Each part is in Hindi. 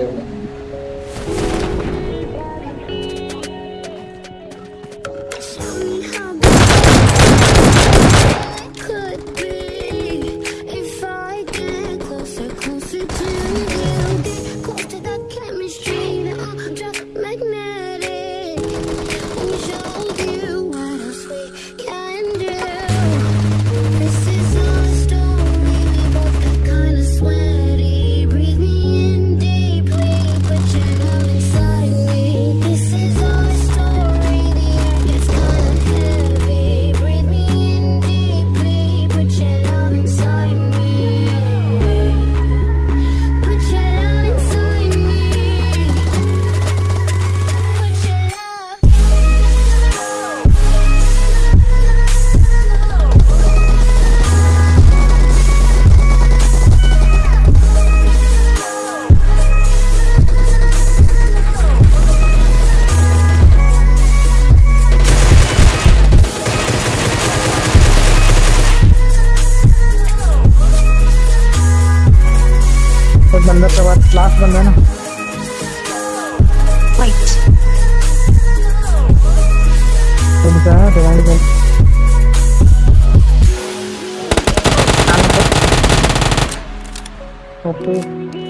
forgiveness. अंदर तो बात लास्ट बंदा है ना? वाइट तो क्या है? डिवाइस बंद ओके।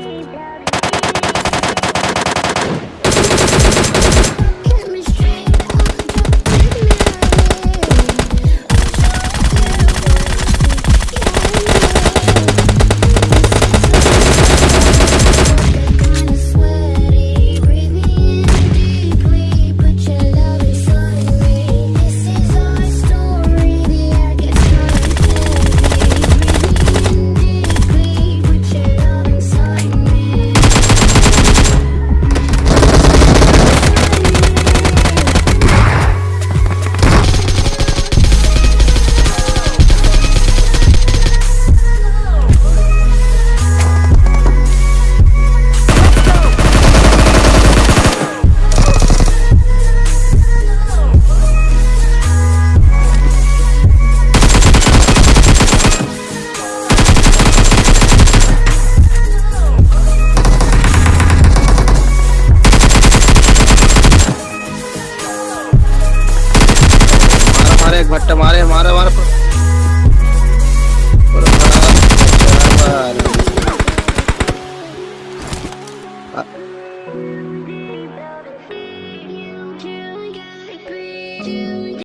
मारा एक भट्टा मारे हमारे मारे।